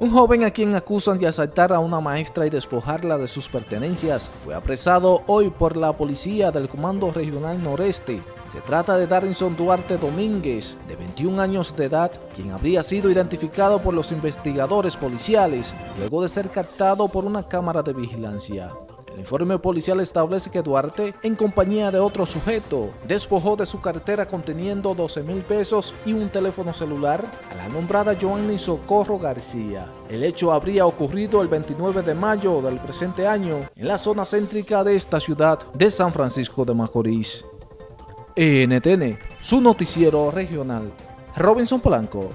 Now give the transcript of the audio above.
Un joven a quien acusan de asaltar a una maestra y despojarla de sus pertenencias fue apresado hoy por la policía del Comando Regional Noreste. Se trata de Darinson Duarte Domínguez, de 21 años de edad, quien habría sido identificado por los investigadores policiales luego de ser captado por una cámara de vigilancia. El informe policial establece que Duarte, en compañía de otro sujeto, despojó de su cartera conteniendo 12 mil pesos y un teléfono celular nombrada Joanny Socorro García. El hecho habría ocurrido el 29 de mayo del presente año en la zona céntrica de esta ciudad de San Francisco de Macorís. NTN, su noticiero regional. Robinson Polanco.